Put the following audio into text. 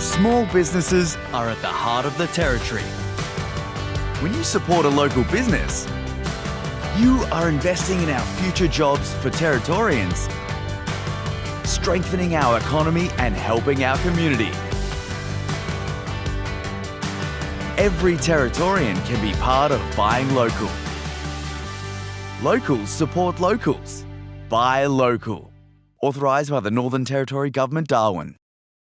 Small businesses are at the heart of the Territory. When you support a local business, you are investing in our future jobs for Territorians, strengthening our economy and helping our community. Every Territorian can be part of buying local. Locals support locals. Buy local. Authorised by the Northern Territory Government, Darwin.